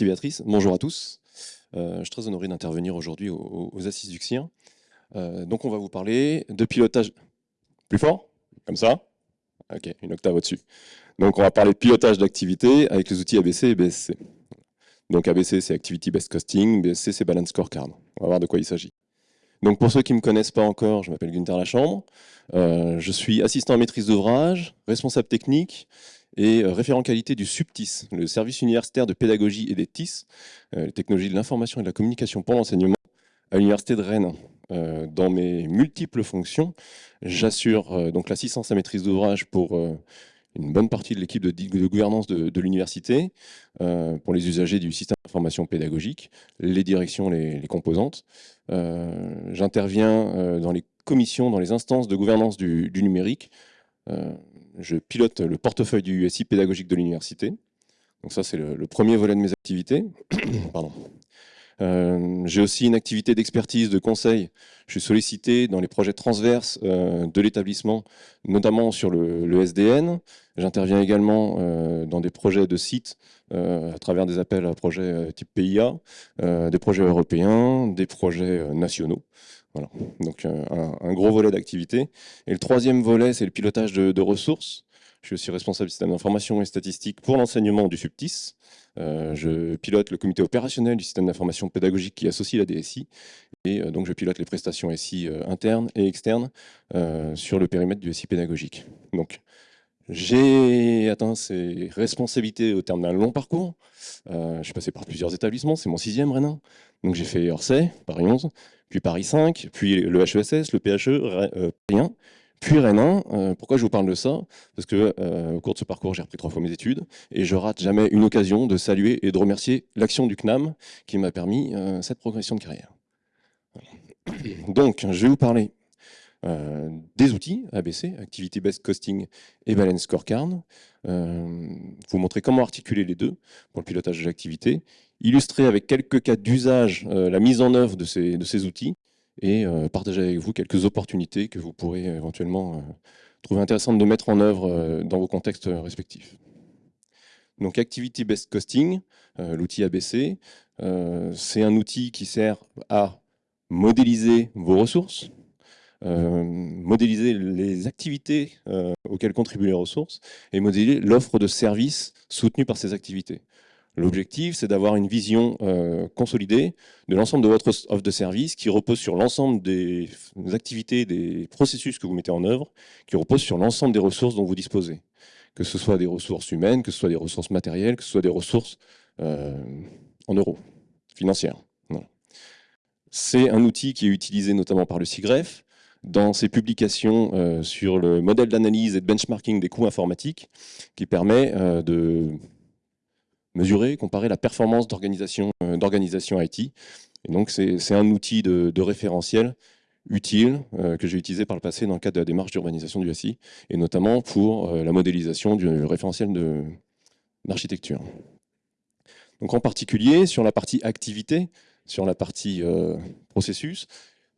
Merci Béatrice. Bonjour à tous. Euh, je suis très honoré d'intervenir aujourd'hui aux, Assises du CIR. Euh, donc on va vous parler de pilotage... Plus fort? Comme ça? Ok, une octave au-dessus. Donc on va parler de pilotage d'activité avec les outils ABC et BSC. Donc ABC c'est Activity Based Costing, BSC c'est Balance Scorecard. On va voir de quoi il s'agit. Donc pour ceux qui ne me connaissent pas encore, je m'appelle Gunther Lachambre. Euh, je suis assistant en maîtrise d'ouvrage, responsable technique et euh, référent qualité du SUPTIS, le service universitaire de pédagogie et des TIS, euh, les technologies de l'information et de la communication pour l'enseignement, à l'université de Rennes. dans mes multiples fonctions, j'assure donc l'assistance à maîtrise d'ouvrage pour une bonne partie de l'équipe de, gouvernance de, l'université, pour les usagers du système d'information pédagogique, les directions, les, composantes. J'interviens dans les commissions, dans les instances de gouvernance du, numérique, je pilote le portefeuille du SI pédagogique de l'université. Donc ça, c'est le, premier volet de mes activités. Pardon. Euh, j'ai aussi une activité d'expertise, de conseil. Je suis sollicité dans les projets transverses euh, de l'établissement, notamment sur le, SDN. J'interviens également euh, dans des projets de sites à travers des appels à projets type PIA, des projets européens, des projets nationaux. Voilà. Donc un, gros volet d'activité. Et le troisième volet, c'est le pilotage de, ressources. Je suis aussi responsable du système d'information et statistique pour l'enseignement du SUPTIS. Euh, je pilote le comité opérationnel du système d'information pédagogique qui associe la DSI. Et euh, donc je pilote les prestations SI euh, internes et externes sur le périmètre du SI pédagogique. Donc j'ai atteint ces responsabilités au terme d'un long parcours. je suis passé par plusieurs établissements, c'est mon sixième Rennes. Donc j'ai fait Orsay, Paris 11, puis Paris 5, puis le HESS, le PHE, Paris 1, puis Rennes euh, pourquoi je vous parle de ça? Parce que euh, au cours de ce parcours, j'ai repris trois fois mes études et je rate jamais une occasion de saluer et de remercier l'action du CNAM qui m'a permis euh, cette progression de carrière. Donc, je vais vous parler des outils ABC, Activity Based Costing et Balance Scorecard, vous montrer comment articuler les deux pour le pilotage de l'activité, illustrer avec quelques cas d'usage la mise en œuvre de ces, outils et euh, partager avec vous quelques opportunités que vous pourrez éventuellement euh, trouver intéressantes de mettre en œuvre euh, dans vos contextes respectifs. Donc Activity Based Costing, l'outil ABC, c'est un outil qui sert à modéliser vos ressources, modéliser les activités auxquelles contribuent les ressources et modéliser l'offre de services soutenue par ces activités. L'objectif, c'est d'avoir une vision euh, consolidée de l'ensemble de votre offre de service qui repose sur l'ensemble des activités, des processus que vous mettez en œuvre, qui repose sur l'ensemble des ressources dont vous disposez. Que ce soit des ressources humaines, que ce soit des ressources matérielles, que ce soit des ressources euh, en euros, financières. C'est un outil qui est utilisé notamment par le SIGREF dans ses publications euh, sur le modèle d'analyse et de benchmarking des coûts informatiques qui permet de mesurer, comparer la performance d'organisation euh, IT. Et donc c'est un outil de, référentiel utile euh, que j'ai utilisé par le passé dans le cadre de la démarche d'urbanisation du SI, et notamment pour euh, la modélisation du référentiel d'architecture. Donc en particulier, sur la partie activité, sur la partie processus,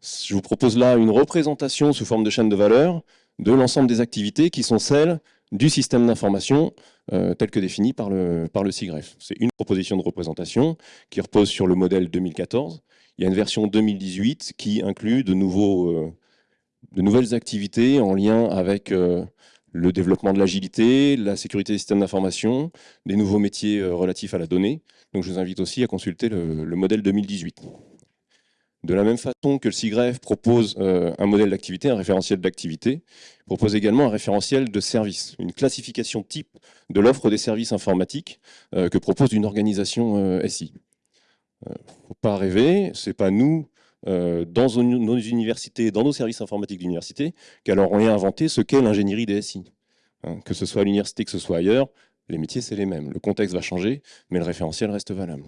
je vous propose là une représentation sous forme de chaîne de valeur de l'ensemble des activités qui sont celles du système d'information euh, tel que défini par le, par le CIGREF. C'est une proposition de représentation qui repose sur le modèle 2014. Il y a une version 2018 qui inclut de, nouveaux, euh, de nouvelles activités en lien avec euh, le développement de l'agilité, la sécurité des systèmes d'information, des nouveaux métiers relatifs à la donnée. Donc je vous invite aussi à consulter le, le modèle 2018. De la même façon que le SIGREF propose euh, un modèle d'activité, un référentiel d'activité, propose également un référentiel de service, une classification type de l'offre des services informatiques euh, que propose une organisation euh, SI. Il ne faut pas rêver, ce n'est pas nous, dans nos universités, dans nos services informatiques d'université, qu'allons inventé ce qu'est l'ingénierie des SI. Hein, que ce soit à l'université, que ce soit ailleurs, les métiers, c'est les mêmes. Le contexte va changer, mais le référentiel reste valable.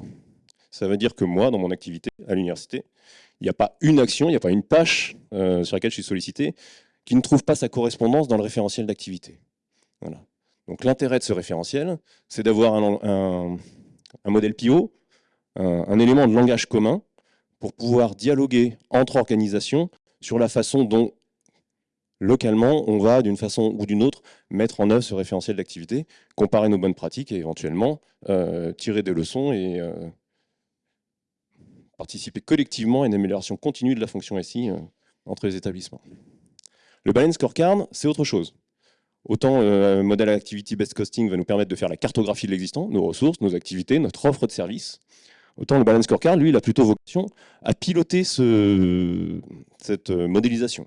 Ça veut dire que moi, dans mon activité à l'université, il n'y a pas une action, il n'y a pas une tâche euh, sur laquelle je suis sollicité qui ne trouve pas sa correspondance dans le référentiel d'activité. Voilà. Donc l'intérêt de ce référentiel, c'est d'avoir un, modèle PIO, un, élément de langage commun pour pouvoir dialoguer entre organisations sur la façon dont localement, on va d'une façon ou d'une autre mettre en œuvre ce référentiel d'activité, comparer nos bonnes pratiques et éventuellement euh, tirer des leçons et euh, participer collectivement à une amélioration continue de la fonction SI euh, entre les établissements. Le balance scorecard, c'est autre chose. Autant le modèle Activity Best Costing va nous permettre de faire la cartographie de l'existant, nos ressources, nos activités, notre offre de services. Autant le balance scorecard, lui, il a plutôt vocation à piloter ce, cette modélisation.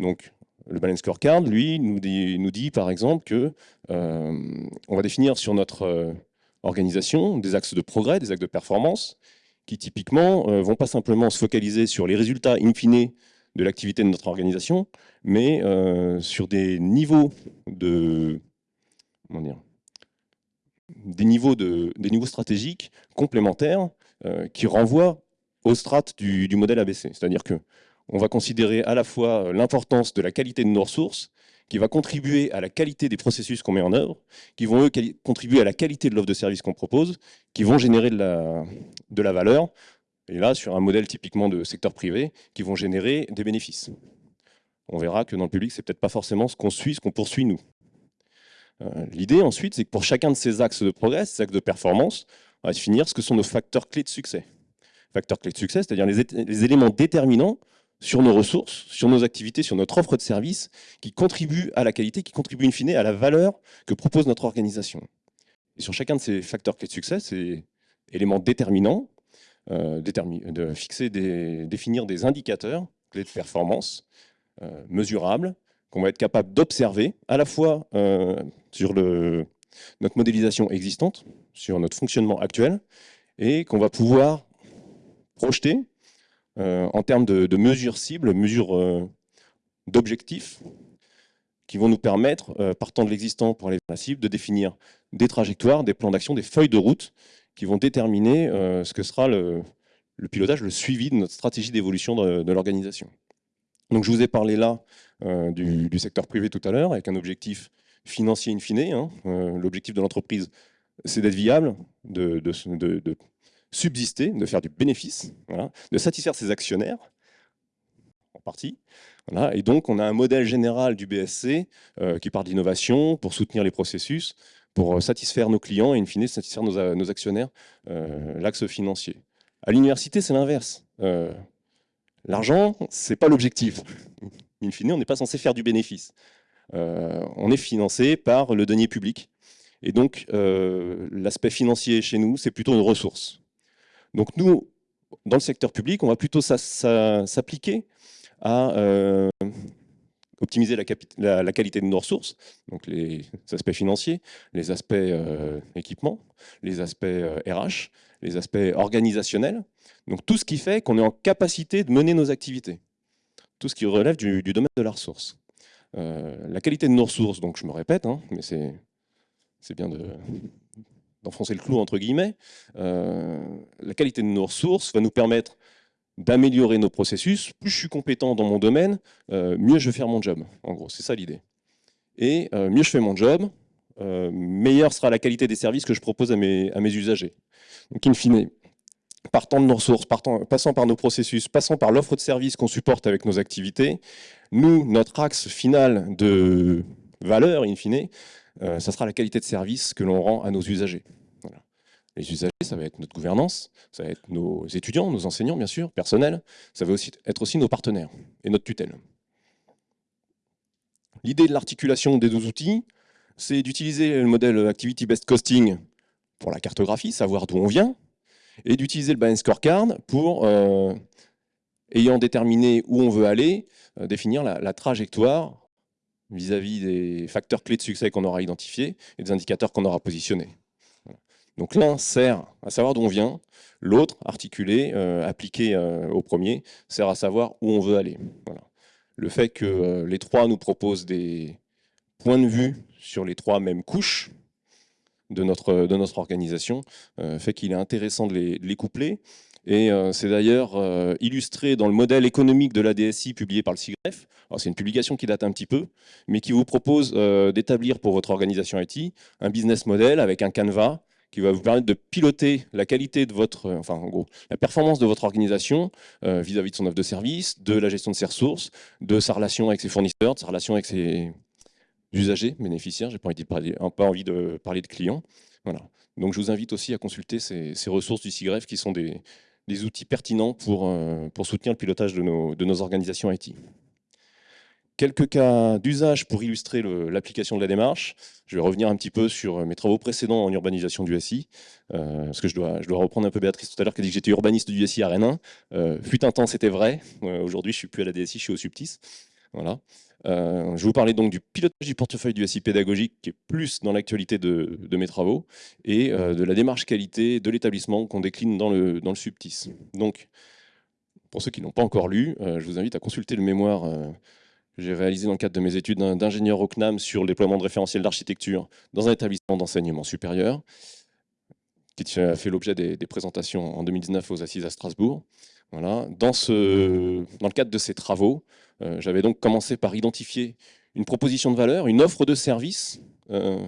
Donc, le balance scorecard, lui, nous dit, par exemple que euh, on va définir sur notre euh, organisation des axes de progrès, des axes de performance, qui typiquement euh, vont pas simplement se focaliser sur les résultats in fine de l'activité de notre organisation, mais sur des niveaux de comment dire, des niveaux, de, des niveaux stratégiques complémentaires qui renvoient aux strates du, du modèle ABC. C'est-à-dire que on va considérer à la fois euh, l'importance de la qualité de nos ressources, qui va contribuer à la qualité des processus qu'on met en œuvre, qui vont eux contribuer à la qualité de l'offre de service qu'on propose, qui vont générer de la, valeur, et là sur un modèle typiquement de secteur privé, qui vont générer des bénéfices. On verra que dans le public, c'est peut-être pas forcément ce qu'on suit, ce qu'on poursuit nous. Euh, l'idée ensuite, c'est que pour chacun de ces axes de progrès, ces axes de performance, on va définir ce que sont nos facteurs clés de succès. Facteurs clés de succès, c'est-à-dire les éléments déterminants sur nos ressources, sur nos activités, sur notre offre de services, qui contribuent à la qualité, qui contribuent in fine à la valeur que propose notre organisation. Et sur chacun de ces facteurs clés de succès, ces éléments déterminants, euh, de fixer des, définir des indicateurs clés de performance euh, mesurables, qu'on va être capable d'observer à la fois euh, sur notre modélisation existante, sur notre fonctionnement actuel, et qu'on va pouvoir projeter en termes de, mesures cibles, mesures euh, d'objectifs, qui vont nous permettre, euh, partant de l'existant pour aller vers la cible, de définir des trajectoires, des plans d'action, des feuilles de route qui vont déterminer ce que sera le, pilotage, le suivi de notre stratégie d'évolution de, l'organisation. Donc je vous ai parlé là du, secteur privé tout à l'heure, avec un objectif financier in fine. Hein. L'objectif de l'entreprise, c'est d'être viable, de, subsister, de faire du bénéfice, de satisfaire ses actionnaires, en partie. Et donc, on a un modèle général du BSC euh, qui part d'innovation pour soutenir les processus, pour euh, satisfaire nos clients et, in fine, satisfaire nos, euh, actionnaires, l'axe financier. À l'université, c'est l'inverse. L'argent, ce n'est pas l'objectif. In fine, on n'est pas censé faire du bénéfice. on est financé par le denier public. Et donc, l'aspect financier chez nous, c'est plutôt une ressource. Donc nous, dans le secteur public, on va plutôt s'appliquer à euh, optimiser la, qualité de nos ressources, donc les aspects financiers, les aspects euh, équipements, les aspects RH, euh, les aspects organisationnels, donc tout ce qui fait qu'on est en capacité de mener nos activités, tout ce qui relève du, domaine de la ressource. la qualité de nos ressources, donc je me répète, hein, mais c'est bien de, d'enfoncer le clou entre guillemets, euh, la qualité de nos ressources va nous permettre d'améliorer nos processus. Plus je suis compétent dans mon domaine, euh, mieux je vais faire mon job. En gros, c'est ça l'idée. Et euh, mieux je fais mon job, meilleure sera la qualité des services que je propose à mes, usagers. Donc in fine, partant de nos ressources, passant par nos processus, passant par l'offre de services qu'on supporte avec nos activités, nous, notre axe final de valeur, in fine, ça sera la qualité de service que l'on rend à nos usagers. Les usagers, ça va être notre gouvernance, ça va être nos étudiants, nos enseignants, bien sûr, personnel, ça va aussi être aussi nos partenaires et notre tutelle. L'idée de l'articulation des deux outils, c'est d'utiliser le modèle Activity Best Costing pour la cartographie, savoir d'où on vient, et d'utiliser le Balance Scorecard pour, euh, ayant déterminé où on veut aller, euh, définir la trajectoire vis-à-vis des facteurs clés de succès qu'on aura identifiés et des indicateurs qu'on aura positionnés. Donc l'un sert à savoir d'où on vient, l'autre, articulé, euh, appliqué euh, au premier, sert à savoir où on veut aller. Le fait que euh, les trois nous proposent des points de vue sur les trois mêmes couches de notre, organisation fait qu'il est intéressant de les, coupler et c'est d'ailleurs illustré dans le modèle économique de la DSI publié par le CIGREF. C'est une publication qui date un petit peu, mais qui vous propose d'établir pour votre organisation IT un business model avec un canevas qui va vous permettre de piloter la qualité de votre, enfin en gros, la performance de votre organisation vis-à-vis de son offre de service, de la gestion de ses ressources, de sa relation avec ses fournisseurs, de sa relation avec ses usagers, bénéficiaires. J'ai pas envie de parler, pas envie de parler de clients. Voilà. Donc je vous invite aussi à consulter ces, ressources du CIGREF qui sont des, outils pertinents pour, pour soutenir le pilotage de nos, de nos organisations IT. Quelques cas d'usage pour illustrer l'application de la démarche. Je vais revenir un petit peu sur mes travaux précédents en urbanisation du SI, euh, parce que je dois, je reprendre un peu Béatrice tout à l'heure qui a dit que j'étais urbaniste du SI à Rennes euh, fut un temps, c'était vrai. Euh, aujourd'hui, je ne suis plus à la DSI, je suis au Subtis. Voilà. je vais vous parler donc du pilotage du portefeuille du SI pédagogique, qui est plus dans l'actualité de, mes travaux, et de la démarche qualité de l'établissement qu'on décline dans le, dans le Subtis. Donc, pour ceux qui n'ont pas encore lu, je vous invite à consulter le mémoire j'ai réalisé dans le cadre de mes études d'ingénieur au CNAM sur le déploiement de référentiels d'architecture dans un établissement d'enseignement supérieur, qui a fait l'objet des, présentations en 2019 aux Assises à Strasbourg. Voilà. Dans, ce, dans le cadre de ces travaux, euh, j'avais donc commencé par identifier une proposition de valeur, une offre de service euh,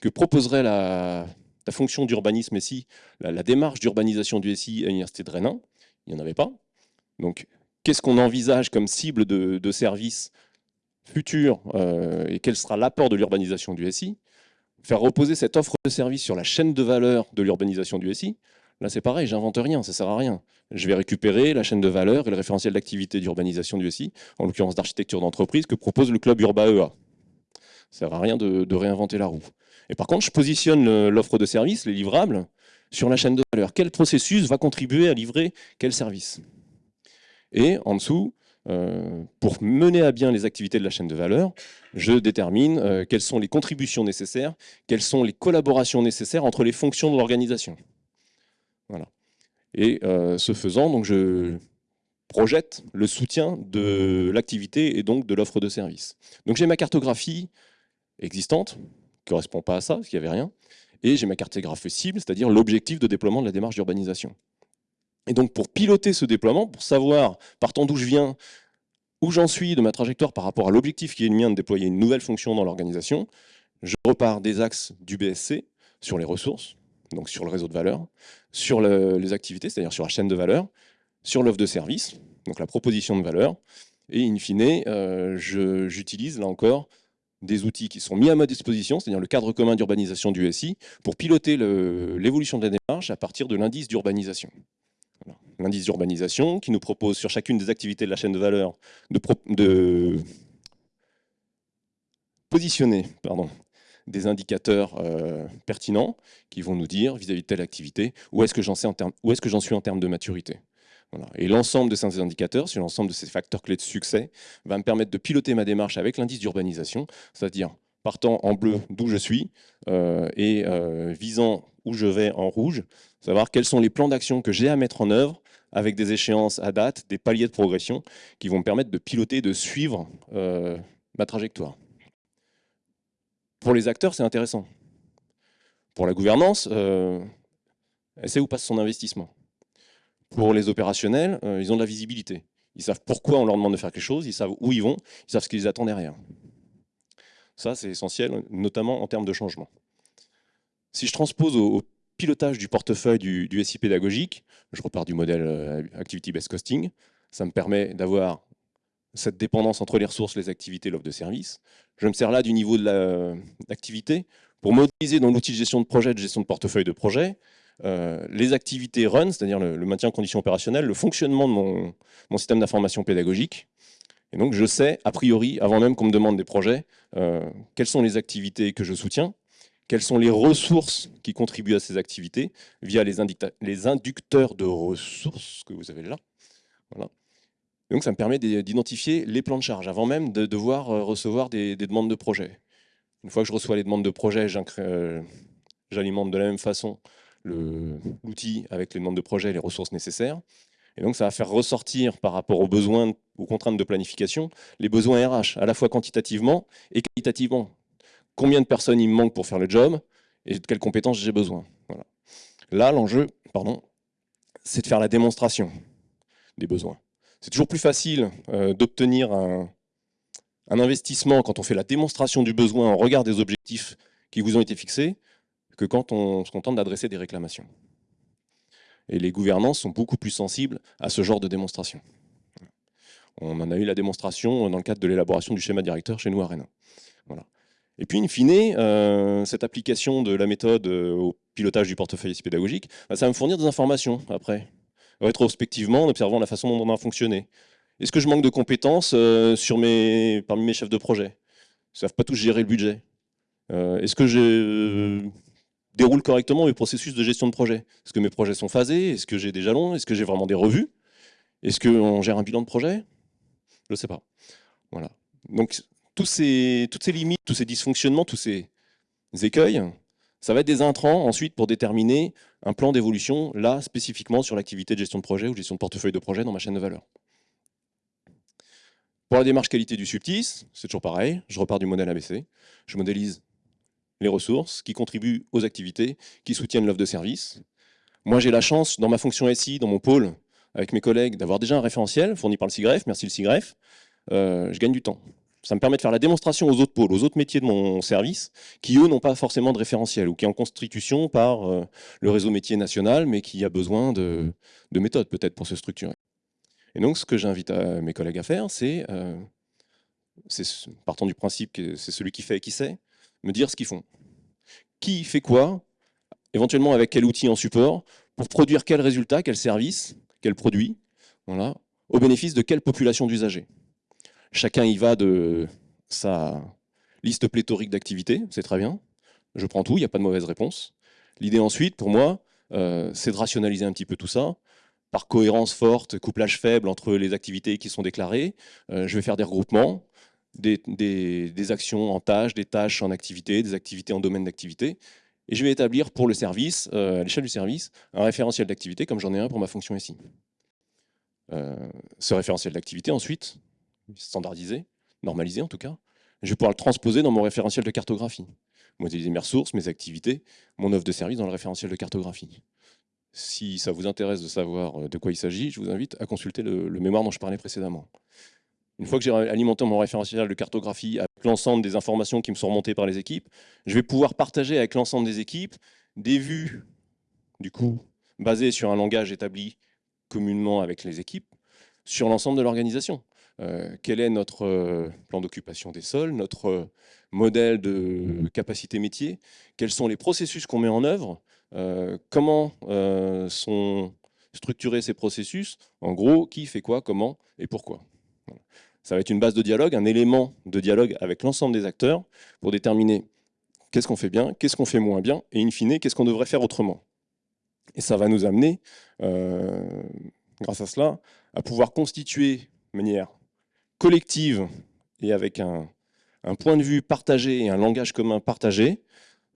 que proposerait la, fonction d'urbanisme SI, la, la démarche d'urbanisation du SI à l'Université de Rennes. Il n'y en avait pas. Donc qu'est-ce qu'on envisage comme cible de, service futur euh, et quel sera l'apport de l'urbanisation du SI, faire reposer cette offre de service sur la chaîne de valeur de l'urbanisation du SI, là c'est pareil, j'invente rien, ça sert à rien. Je vais récupérer la chaîne de valeur et le référentiel d'activité d'urbanisation du SI, en l'occurrence d'architecture d'entreprise, que propose le club Urba EA. Ça sert à rien de réinventer la roue. Et par contre, je positionne l'offre de service, les livrables, sur la chaîne de valeur. Quel processus va contribuer à livrer quel service? Et en dessous, euh, pour mener à bien les activités de la chaîne de valeur, je détermine euh, quelles sont les contributions nécessaires, quelles sont les collaborations nécessaires entre les fonctions de l'organisation. Voilà. Et euh, ce faisant, donc je projette le soutien de l'activité et donc de l'offre de service. Donc j'ai ma cartographie existante, qui ne correspond pas à ça, parce qu'il n'y avait rien, et j'ai ma cartographie cible, c'est-à-dire l'objectif de déploiement de la démarche d'urbanisation. Et donc pour piloter ce déploiement, pour savoir partant d'où je viens, où j'en suis de ma trajectoire par rapport à l'objectif qui est le mien de déployer une nouvelle fonction dans l'organisation, je repars des axes du BSC sur les ressources, donc sur le réseau de valeur, sur les activités, c'est-à-dire sur la chaîne de valeur, sur l'offre de service, donc la proposition de valeur, et in fine, euh, j'utilise là encore des outils qui sont mis à ma disposition, c'est-à-dire le cadre commun d'urbanisation du SI, pour piloter l'évolution de la démarche à partir de l'indice d'urbanisation l'indice d'urbanisation, qui nous propose sur chacune des activités de la chaîne de valeur de, positionner pardon, des indicateurs euh, pertinents qui vont nous dire vis-à-vis de telle activité où est-ce que j'en suis en termes de maturité. Et l'ensemble de ces indicateurs, sur l'ensemble de ces facteurs clés de succès, va me permettre de piloter ma démarche avec l'indice d'urbanisation, c'est-à-dire partant en bleu d'où je suis euh, et euh, visant où je vais en rouge, savoir quels sont les plans d'action que j'ai à mettre en œuvre avec des échéances à date, des paliers de progression qui vont me permettre de piloter, de suivre euh, ma trajectoire. Pour les acteurs, c'est intéressant. Pour la gouvernance, elle sait où passe son investissement. Pour les opérationnels, ils ont de la visibilité. Ils savent pourquoi on leur demande de faire quelque chose, ils savent où ils vont, ils savent ce qu'ils attendent derrière. Ça, c'est essentiel, notamment en termes de changement. Si je transpose au, pilotage du portefeuille du, SI pédagogique, je repars du modèle euh, Activity-Based Costing, ça me permet d'avoir cette dépendance entre les ressources, les activités, l'offre de service. Je me sers là du niveau de l'activité pour modéliser dans l'outil de gestion de projet, de gestion de portefeuille de projet, euh, les activités run, c'est-à-dire le, maintien en condition opérationnelle, le fonctionnement de mon, mon système d'information pédagogique, et donc, je sais, a priori, avant même qu'on me demande des projets, euh, quelles sont les activités que je soutiens, quelles sont les ressources qui contribuent à ces activités via les, les inducteurs de ressources que vous avez là? Voilà. donc, ça me permet d'identifier les plans de charge avant même de devoir euh, recevoir des, demandes de projets. Une fois que je reçois les demandes de projets, euh, j'alimente de la même façon l'outil avec les demandes de projets et les ressources nécessaires. Et donc, ça va faire ressortir par rapport aux besoins, aux contraintes de planification, les besoins RH, à la fois quantitativement et qualitativement. Combien de personnes il me manque pour faire le job et de quelles compétences j'ai besoin. Là, l'enjeu, pardon, c'est de faire la démonstration des besoins. C'est toujours plus facile euh, d'obtenir un, un investissement quand on fait la démonstration du besoin en regard des objectifs qui vous ont été fixés, que quand on se contente d'adresser des réclamations. Et les gouvernances sont beaucoup plus sensibles à ce genre de démonstration. On en a eu la démonstration dans le cadre de l'élaboration du schéma directeur chez nous à Rennes. Voilà. Et puis, in fine, euh, cette application de la méthode euh, au pilotage du portefeuille pédagogique, bah, ça va me fournir des informations après, rétrospectivement, en observant la façon dont on a fonctionné. Est-ce que je manque de compétences euh, parmi mes chefs de projet? Ils ne savent pas tous gérer le budget. Est-ce que je déroule correctement mes processus de gestion de projet? Est-ce que mes projets sont phasés? Est-ce que j'ai des jalons? Est-ce que j'ai vraiment des revues? Est-ce qu'on gère un bilan de projet? Je ne sais pas. Voilà. Donc, toutes ces limites, tous ces dysfonctionnements, tous ces écueils, ça va être des intrants ensuite pour déterminer un plan d'évolution, là spécifiquement sur l'activité de gestion de projet ou gestion de portefeuille de projet dans ma chaîne de valeur. Pour la démarche qualité du subtis, c'est toujours pareil, je repars du modèle ABC, je modélise les ressources qui contribuent aux activités, qui soutiennent l'offre de service. Moi j'ai la chance, dans ma fonction SI, dans mon pôle, avec mes collègues, d'avoir déjà un référentiel fourni par le SIGREF, merci le SIGREF, euh, je gagne du temps. Ça me permet de faire la démonstration aux autres pôles, aux autres métiers de mon service, qui eux n'ont pas forcément de référentiel ou qui est en constitution par euh, le réseau métier national, mais qui a besoin de, méthodes peut-être pour se structurer. Et donc ce que j'invite mes collègues à faire, c'est, euh, partant du principe que c'est celui qui fait et qui sait, me dire ce qu'ils font. Qui fait quoi, éventuellement avec quel outil en support, pour produire quel résultat, quel service, quel produit, voilà, au bénéfice de quelle population d'usagers. Chacun y va de sa liste pléthorique d'activités, c'est très bien. Je prends tout, il n'y a pas de mauvaise réponse. L'idée ensuite, pour moi, euh, c'est de rationaliser un petit peu tout ça, par cohérence forte, couplage faible entre les activités qui sont déclarées. Euh, je vais faire des regroupements, des, actions en tâches, des tâches en activités, des activités en domaine d'activité. Et je vais établir pour le service, euh, à l'échelle du service, un référentiel d'activité comme j'en ai un pour ma fonction ici. ce référentiel d'activité, ensuite, standardisé, normalisé en tout cas, je vais pouvoir le transposer dans mon référentiel de cartographie. Modéliser mes ressources, mes activités, mon offre de service dans le référentiel de cartographie. Si ça vous intéresse de savoir euh, de quoi il s'agit, je vous invite à consulter le, mémoire dont je parlais précédemment. Une fois que j'ai alimenté mon référentiel de cartographie avec l'ensemble des informations qui me sont remontées par les équipes, je vais pouvoir partager avec l'ensemble des équipes des vues, du coup, basées sur un langage établi communément avec les équipes, sur l'ensemble de l'organisation. Euh, quel est notre euh, plan d'occupation des sols, notre euh, modèle de capacité métier, quels sont les processus qu'on met en œuvre, comment sont structurés ces processus, en gros, qui fait quoi, comment et pourquoi? Ça va être une base de dialogue, un élément de dialogue avec l'ensemble des acteurs pour déterminer qu'est-ce qu'on fait bien, qu'est-ce qu'on fait moins bien, et in fine, qu'est-ce qu'on devrait faire autrement. Et ça va nous amener, grâce à cela, à pouvoir constituer de manière collective et avec un, point de vue partagé et un langage commun partagé,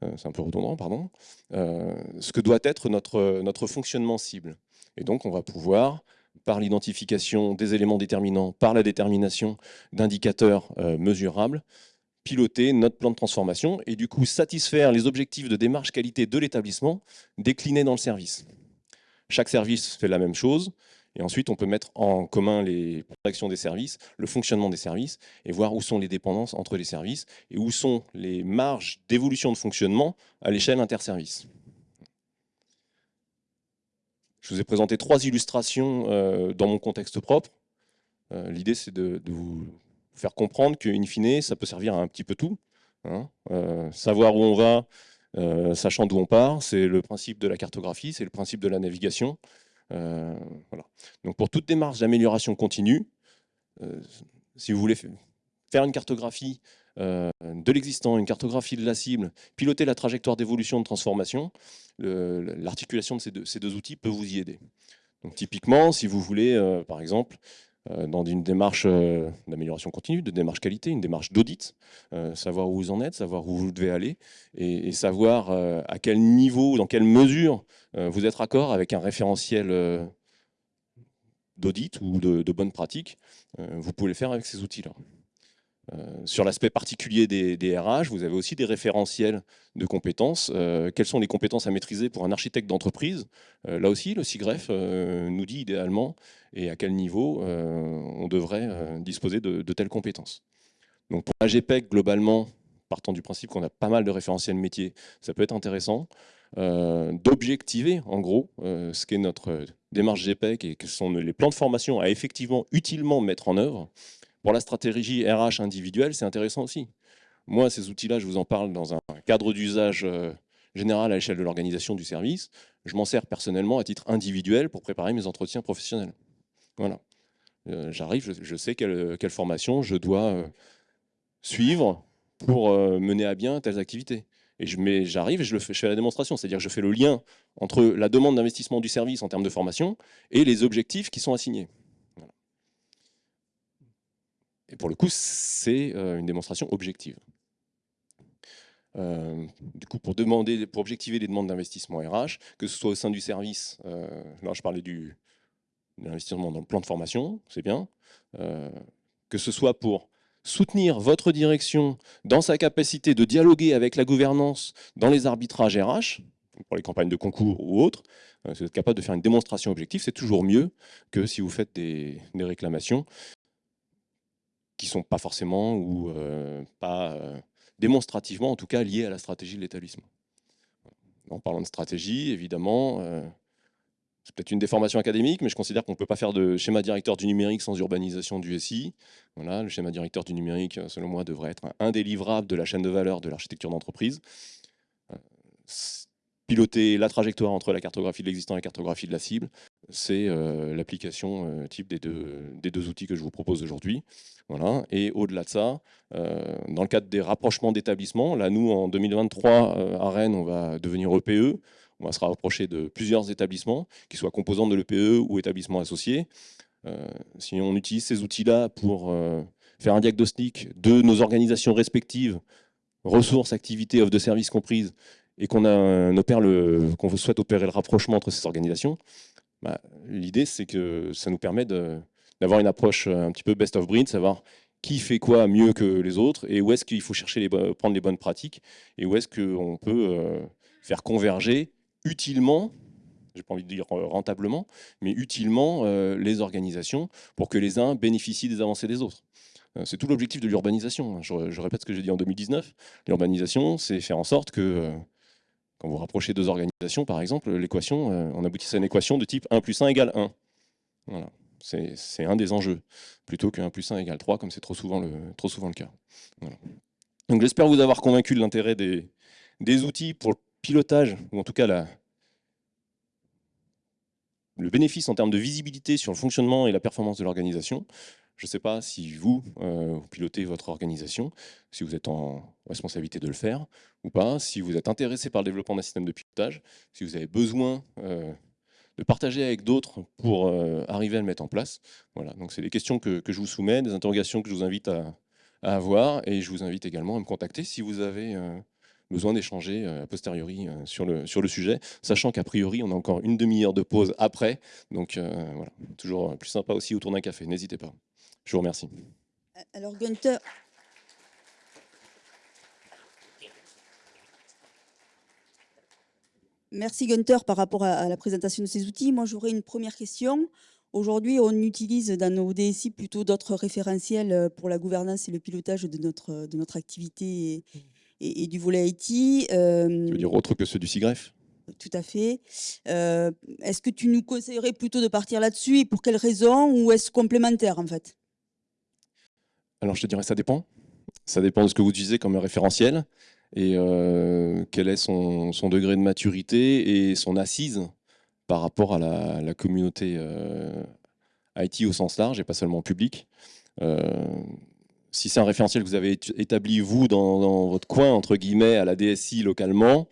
euh, c'est un peu redondant, pardon, euh, ce que doit être notre, fonctionnement cible. Et donc on va pouvoir, par l'identification des éléments déterminants, par la détermination d'indicateurs euh, mesurables, piloter notre plan de transformation et du coup satisfaire les objectifs de démarche qualité de l'établissement déclinés dans le service. Chaque service fait la même chose, et ensuite, on peut mettre en commun les actions des services, le fonctionnement des services, et voir où sont les dépendances entre les services et où sont les marges d'évolution de fonctionnement à l'échelle interservice. Je vous ai présenté trois illustrations euh, dans mon contexte propre. Euh, l'idée, c'est de, vous faire comprendre qu'in fine, ça peut servir à un petit peu tout. Hein. Euh, savoir où on va, sachant d'où on part, c'est le principe de la cartographie, c'est le principe de la navigation. Euh, voilà. Donc pour toute démarche d'amélioration continue, euh, si vous voulez faire une cartographie euh, de l'existant, une cartographie de la cible, piloter la trajectoire d'évolution de transformation, l'articulation de ces deux, outils peut vous y aider. Donc typiquement, si vous voulez, par exemple, dans une démarche euh, d'amélioration continue, de démarche qualité, une démarche d'audit, euh, savoir où vous en êtes, savoir où vous devez aller, et, savoir à quel niveau, dans quelle mesure vous êtes raccord avec un référentiel d'audit ou de, de bonnes pratiques, vous pouvez le faire avec ces outils-là. Euh, sur l'aspect particulier des, RH, vous avez aussi des référentiels de compétences. Euh, quelles sont les compétences à maîtriser pour un architecte d'entreprise? Euh, Là aussi, le CIGREF nous dit idéalement et à quel niveau on devrait disposer de, telles compétences. Donc pour la GPEC, globalement, partant du principe qu'on a pas mal de référentiels métiers, ça peut être intéressant. d'objectiver en gros ce qu'est notre démarche GPEC et que sont les plans de formation à effectivement utilement mettre en œuvre. Pour la stratégie RH individuelle, c'est intéressant aussi. Moi, ces outils-là, je vous en parle dans un cadre d'usage euh, général à l'échelle de l'organisation du service. Je m'en sers personnellement à titre individuel pour préparer mes entretiens professionnels. Voilà. Euh, j'arrive, je, sais quelle, formation je dois euh, suivre pour mener à bien telles activités. Et j'arrive et je, fais, je fais la démonstration, c'est-à-dire que je fais le lien entre la demande d'investissement du service en termes de formation et les objectifs qui sont assignés. Et pour le coup, c'est euh, une démonstration objective. Euh, du coup, pour, objectiver les demandes d'investissement RH, que ce soit au sein du service, euh, là je parlais de l'investissement dans le plan de formation, c'est bien, que ce soit pour soutenir votre direction dans sa capacité de dialoguer avec la gouvernance dans les arbitrages RH, pour les campagnes de concours ou autres, si vous êtes capable de faire une démonstration objective, c'est toujours mieux que si vous faites des réclamations qui ne sont pas forcément ou euh, pas euh, démonstrativement, en tout cas, liés à la stratégie de l'établissement. En parlant de stratégie, évidemment, euh, c'est peut-être une déformation académique, mais je considère qu'on ne peut pas faire de schéma directeur du numérique sans urbanisation du SI. Voilà, le schéma directeur du numérique, selon moi, devrait être un délivrable de la chaîne de valeur de l'architecture d'entreprise piloter la trajectoire entre la cartographie de l'existant et la cartographie de la cible, c'est euh, l'application euh, type des deux, des deux outils que je vous propose aujourd'hui. Voilà. Et au-delà de ça, euh, dans le cadre des rapprochements d'établissements, là nous en 2023 à Rennes, on va devenir EPE, on va se rapprocher de plusieurs établissements, qui soient composants de l'EPE ou établissements associés. si on utilise ces outils-là pour faire un diagnostic de nos organisations respectives, ressources, activités, offres de services comprises, et qu'on souhaite opérer le rapprochement entre ces organisations, bah, l'idée c'est que ça nous permet d'avoir une approche un petit peu best of breed, savoir qui fait quoi mieux que les autres et où est-ce qu'il faut chercher prendre les bonnes pratiques et où est-ce qu'on peut euh, faire converger utilement, j'ai pas envie de dire euh, rentablement, mais utilement euh, les organisations pour que les uns bénéficient des avancées des autres. C'est tout l'objectif de l'urbanisation. Je, répète ce que j'ai dit en 2019. L'urbanisation, c'est faire en sorte que quand vous rapprochez deux organisations, par exemple, l'équation, euh, on aboutit à une équation de type 1 plus 1 égale 1. Voilà. C'est un des enjeux, plutôt que 1 plus 1 égale 3, comme c'est trop, souvent le, trop souvent le cas. Donc j'espère vous avoir convaincu de l'intérêt des, des, outils pour le pilotage, ou en tout cas le bénéfice en termes de visibilité sur le fonctionnement et la performance de l'organisation. Je ne sais pas si vous, euh, vous, pilotez votre organisation, si vous êtes en responsabilité de le faire ou pas, si vous êtes intéressé par le développement d'un système de pilotage, si vous avez besoin euh, de partager avec d'autres pour euh, arriver à le mettre en place. Voilà, donc c'est des questions que, je vous soumets, des interrogations que je vous invite à, avoir et je vous invite également à me contacter si vous avez besoin d'échanger a posteriori sur, le, sur le sujet, sachant qu'a priori on a encore une demi-heure de pause après, donc voilà, toujours plus sympa aussi autour d'un café, n'hésitez pas. Je vous remercie. Alors Gunther, Merci Gunther par rapport à, la présentation de ces outils. Moi, j'aurais une première question. Aujourd'hui, on utilise dans nos DSI plutôt d'autres référentiels euh, pour la gouvernance et le pilotage de notre, de notre activité et, du volet IT. Euh, tu veux dire autre que ceux du SIGREF? Tout à fait. Euh, est-ce que tu nous conseillerais plutôt de partir là-dessus et pour quelles raisons ou est-ce complémentaire en fait? Alors je te dirais ça dépend. Ça dépend de ce que vous utilisez comme référentiel et euh, quel est son, degré de maturité et son assise par rapport à la, communauté euh, IT au sens large et pas seulement public. Euh, si c'est un référentiel que vous avez établi vous dans, dans, votre coin, entre guillemets, à la DSI localement,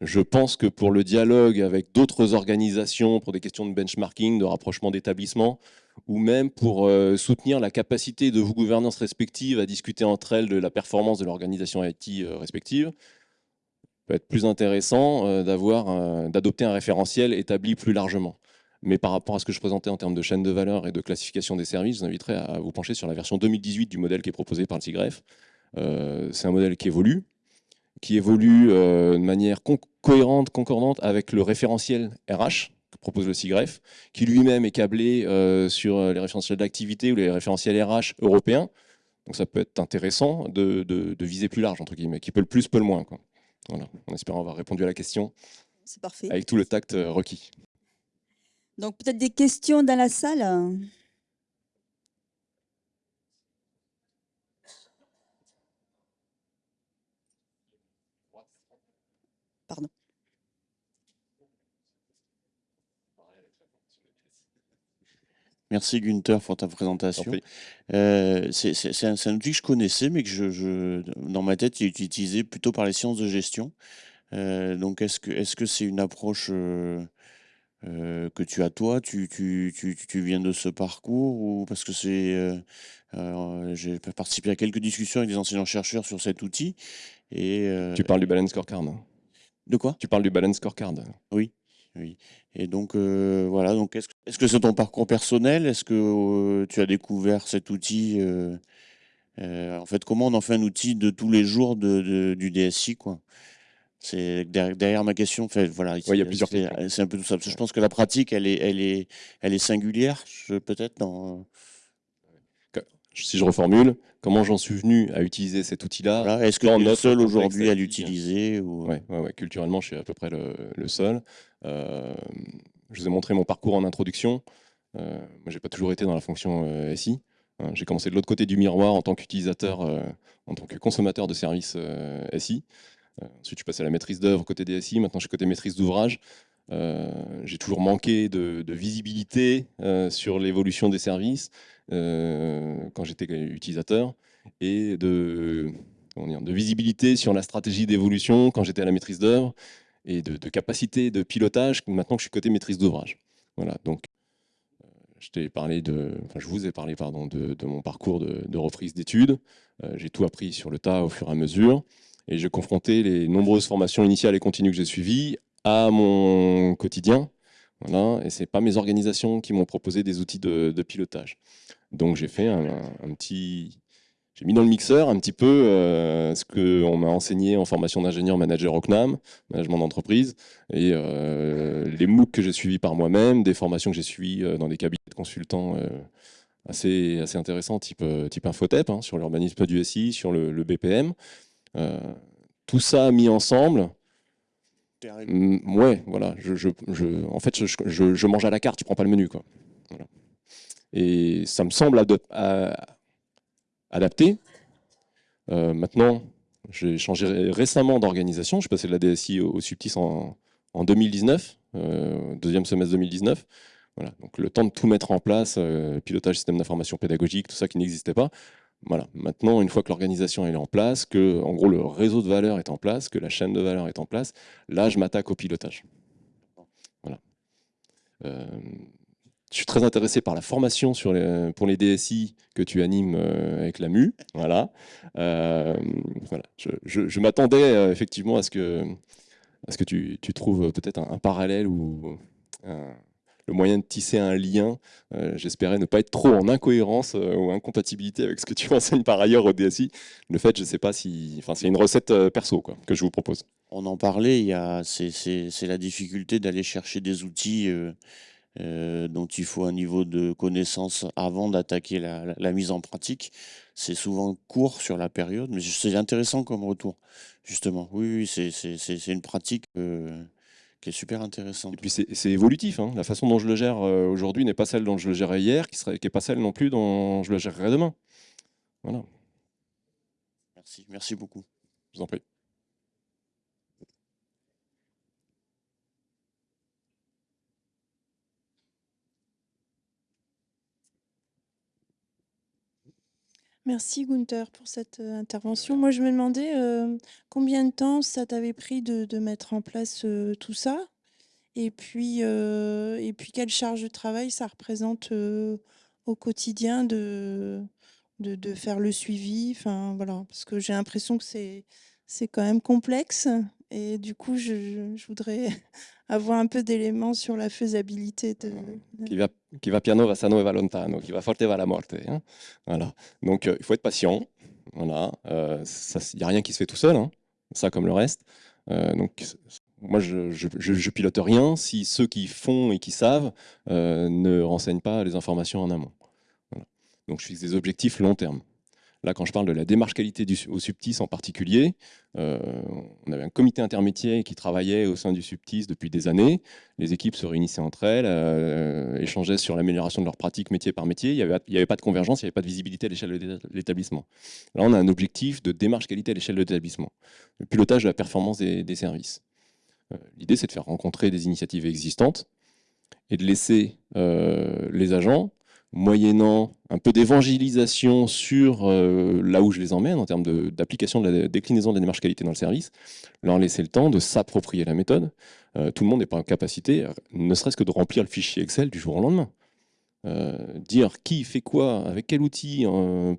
je pense que pour le dialogue avec d'autres organisations, pour des questions de benchmarking, de rapprochement d'établissements, ou même pour euh, soutenir la capacité de vos gouvernances respectives à discuter entre elles de la performance de l'organisation IT euh, respective, peut être plus intéressant euh, d'adopter un référentiel établi plus largement. Mais par rapport à ce que je présentais en termes de chaîne de valeur et de classification des services, je vous inviterai à vous pencher sur la version 2018 du modèle qui est proposé par le CIGREF. C'est un modèle qui évolue, qui évolue de manière cohérente, concordante avec le référentiel RH, propose le CIGREF, qui lui-même est câblé euh, sur euh, les référentiels d'activité ou les référentiels RH européens. Donc ça peut être intéressant de, viser plus large, entre guillemets, qui peut le plus, peut le moins. Quoi. Voilà, en espérant avoir répondu à la question. C'est parfait. Avec tout le tact euh, requis. Donc peut-être des questions dans la salle Pardon. Merci Gunther pour ta présentation. Euh, c'est un, outil que je connaissais, mais que je, dans ma tête, il est utilisé plutôt par les sciences de gestion. Euh, donc, est-ce que c'est -ce c'est une approche euh, que tu as toi? Tu, tu, tu, viens de ce parcours ou parce que c'est j'ai participé à quelques discussions avec des enseignants-chercheurs sur cet outil. Et, tu parles du Balance Scorecard De quoi? Tu parles du Balance Scorecard Oui. Oui. Et donc, euh, voilà. Donc, est-ce que c'est ton parcours personnel? Est-ce que euh, tu as découvert cet outil euh, En fait, comment on en fait un outil de tous les jours de, du DSI quoi? C'est derrière, ma question. Fait, voilà. il y a plusieurs. C'est un peu tout ça. je pense que la pratique, elle est, elle est, elle est singulière, peut-être dans si je reformule, comment j'en suis venu à utiliser cet outil-là Est-ce que tu es le seul aujourd'hui à l'utiliser ou... ouais, ouais, culturellement, je suis à peu près le, seul. Euh, je vous ai montré mon parcours en introduction. Euh, moi, j'ai pas toujours été dans la fonction euh, SI. Hein. j'ai commencé de l'autre côté du miroir en tant qu'utilisateur, euh, en tant que consommateur de services SI. ensuite, je suis passé à la maîtrise d'œuvre côté DSI. Maintenant, je suis côté maîtrise d'ouvrage. J'ai toujours manqué de, de visibilité sur l'évolution des services. Euh, quand j'étais utilisateur et de, de visibilité sur la stratégie d'évolution quand j'étais à la maîtrise d'œuvre et de, capacité de pilotage maintenant que je suis côté maîtrise d'ouvrage. Voilà, donc euh, je de, vous ai parlé de, mon parcours de, reprise d'études. Euh, j'ai tout appris sur le tas au fur et à mesure et j'ai confronté les nombreuses formations initiales et continues que j'ai suivies à mon quotidien. Voilà, et c'est pas mes organisations qui m'ont proposé des outils de, pilotage. Donc j'ai fait un, petit, j'ai mis dans le mixeur un petit peu euh, ce qu'on m'a enseigné en formation d'ingénieur manager au CNAM, management d'entreprise, et euh, les MOOC que j'ai suivis par moi-même, des formations que j'ai suivies euh, dans des cabinets de consultants assez, assez intéressants, type, type Infotep, hein, sur l'urbanisme du SI, sur le, BPM. tout ça mis ensemble, ouais, voilà. En fait, je, mange à la carte, je prends pas le menu. Quoi. Et ça me semble adapté. Euh, maintenant, j'ai changé récemment d'organisation. Je suis passé de la DSI au, Subtis en, 2019, euh, deuxième semestre 2019. Voilà, donc le temps de tout mettre en place, euh, pilotage système d'information pédagogique, tout ça qui n'existait pas. Voilà. Maintenant, une fois que l'organisation est en place, que en gros le réseau de valeur est en place, que la chaîne de valeur est en place, là je m'attaque au pilotage. Voilà. Je suis très intéressé par la formation pour les DSI que tu animes euh, avec la MU. Voilà. Euh, voilà. Je, m'attendais euh, effectivement à ce que, tu trouves peut-être un, parallèle ou le moyen de tisser un lien. J'espérais ne pas être trop en incohérence ou incompatibilité avec ce que tu enseignes par ailleurs au DSI. Le fait, je ne sais pas si... Enfin, c'est une recette perso quoi, que je vous propose. On en parlait, c'est la difficulté d'aller chercher des outils euh, dont il faut un niveau de connaissance avant d'attaquer la, mise en pratique. C'est souvent court sur la période, mais c'est intéressant comme retour, justement. Oui, oui c'est une pratique euh, qui est super intéressante. Et puis c'est évolutif. Hein. La façon dont je le gère euh, aujourd'hui n'est pas celle dont je le gérais hier, qui n'est qui pas celle non plus dont je le gérerai demain. Voilà. Merci, merci beaucoup. Je vous en prie. Merci Gunther pour cette euh, intervention. Moi, je me demandais euh, combien de temps ça t'avait pris de, mettre en place euh, tout ça? Et puis, et puis quelle charge de travail ça représente au quotidien de, de, faire le suivi? Enfin, voilà, parce que j'ai l'impression que c'est quand même complexe et du coup, je, je voudrais avoir un peu d'éléments sur la faisabilité. De... Qui, va, qui va piano va sano e va lontano, qui va forte va la morte. Hein voilà. Donc euh, il faut être patient. Voilà. Il euh, n'y a rien qui se fait tout seul, hein. ça comme le reste. Euh, donc moi, je, je, je, pilote rien si ceux qui font et qui savent ne renseignent pas les informations en amont. Voilà. Donc je fixe des objectifs long terme. Là, quand je parle de la démarche qualité au Subtis en particulier, euh, on avait un comité intermédiaire qui travaillait au sein du Subtis depuis des années. Les équipes se réunissaient entre elles, euh, échangeaient sur l'amélioration de leurs pratiques métier par métier. Il n'y avait, pas de convergence, il n'y avait pas de visibilité à l'échelle de l'établissement. Là, on a un objectif de démarche qualité à l'échelle de l'établissement. Le pilotage de la performance des, des services. Euh, l'idée, c'est de faire rencontrer des initiatives existantes et de laisser les agents moyennant un peu d'évangélisation sur euh, là où je les emmène en termes d'application de, la déclinaison de la démarche qualité dans le service, leur laisser le temps de s'approprier la méthode. Euh, tout le monde n'est pas en capacité, ne serait-ce que de remplir le fichier Excel du jour au lendemain. Euh, dire qui fait quoi, avec quel outil,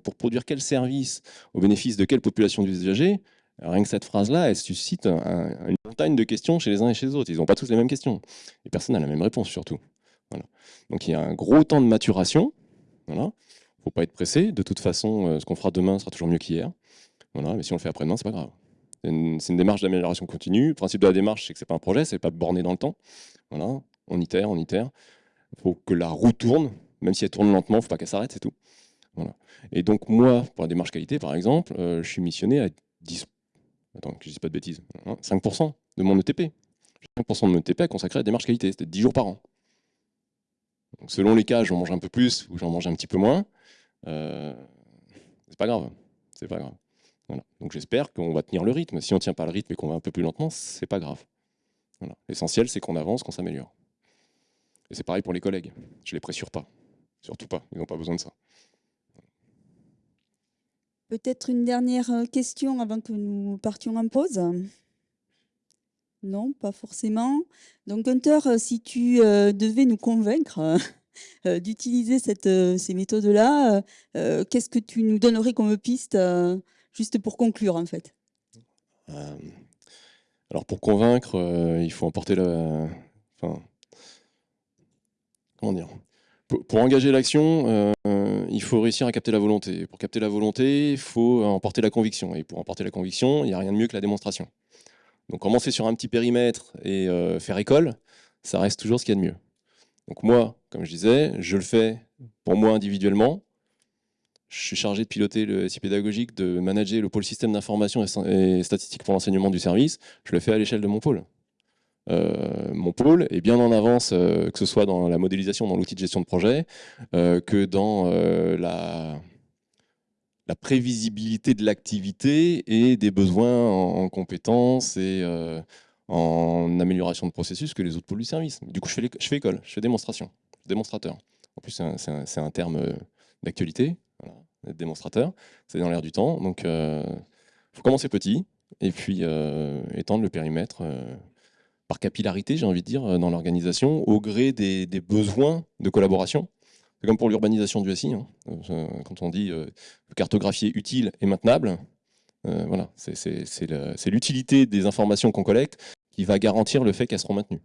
pour produire quel service, au bénéfice de quelle population d'usagers, rien que cette phrase-là, elle suscite une montagne de questions chez les uns et chez les autres. Ils n'ont pas tous les mêmes questions. Et personne n'a la même réponse surtout. Donc il y a un gros temps de maturation. Il ne faut pas être pressé. De toute façon, euh, ce qu'on fera demain sera toujours mieux qu'hier. Voilà. Mais si on le fait après-demain, c'est pas grave. C'est une, démarche d'amélioration continue. Le principe de la démarche, c'est que c'est pas un projet, c'est pas borné dans le temps. Voilà. On itère, on itère. Faut que la roue tourne, même si elle tourne lentement, faut pas qu'elle s'arrête, c'est tout. Voilà. Et donc moi, pour la démarche qualité, par exemple, euh, je suis missionné à 10, attends, que je ne dis pas de bêtises, 5% hein, de mon ETP. 5% de mon ETP à consacré à la démarche qualité, c'était 10 jours par an selon les cas, j'en mange un peu plus ou j'en mange un petit peu moins. Euh, c'est pas grave. C'est pas. Donc j'espère qu'on va tenir le rythme. Si on ne tient pas le rythme et qu'on va un peu plus lentement, c'est pas grave. L'essentiel, c'est qu'on avance, qu'on s'améliore. Et c'est pareil pour les collègues. Je les pressure pas. Surtout pas. Ils n'ont pas besoin de ça. Peut-être une dernière euh, question avant que nous partions en pause. Non, pas forcément. Donc Gunther, euh, si tu euh, devais nous convaincre euh, d'utiliser ces méthodes-là, qu'est-ce que tu nous donnerais comme piste, juste pour conclure en fait? Alors pour convaincre, il faut emporter la... Enfin, comment dire? Pour, engager l'action, il faut réussir à capter la volonté. Pour capter la volonté, il faut emporter la conviction. Et pour emporter la conviction, il n'y a rien de mieux que la démonstration. Donc commencer sur un petit périmètre et euh, faire école, ça reste toujours ce qu'il y a de mieux. Donc moi, comme je disais, je le fais pour moi individuellement. Je suis chargé de piloter le SI pédagogique, de manager le pôle système d'information et statistiques pour l'enseignement du service. Je le fais à l'échelle de mon pôle. Euh, mon pôle est bien en avance, euh, que ce soit dans la modélisation, dans l'outil de gestion de projet, que dans la, la prévisibilité de l'activité et des besoins en, compétences et euh, en amélioration de processus que les autres pôles du service. Du coup, je fais, école, je fais démonstration, démonstrateur. En plus, c'est un, terme euh, d'actualité, démonstrateur, c'est dans l'air du temps. Donc, il euh, faut commencer petit et puis étendre le périmètre par capillarité, j'ai envie de dire, dans l'organisation, au gré des besoins de collaboration. C'est comme pour l'urbanisation du SI. Hein. Euh, quand on dit euh, cartographier utile et maintenable, euh, voilà, c'est l'utilité des informations qu'on collecte qui va garantir le fait qu'elles seront maintenues.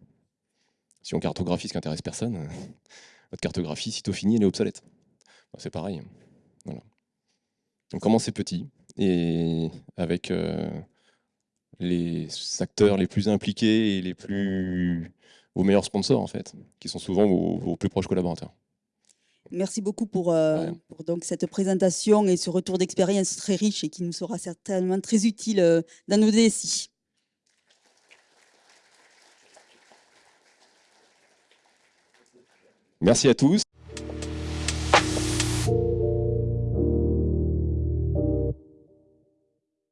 Si on cartographie ce qui intéresse personne, votre cartographie, sitôt finie, elle est obsolète. c'est pareil. Voilà. Donc commencez petit et avec les acteurs les plus impliqués et les plus vos meilleurs sponsors en fait, qui sont souvent vos plus proches collaborateurs. Merci beaucoup pour, euh, donc cette présentation et ce retour d'expérience très riche et qui nous sera certainement très utile euh, dans nos DSI. Merci à tous.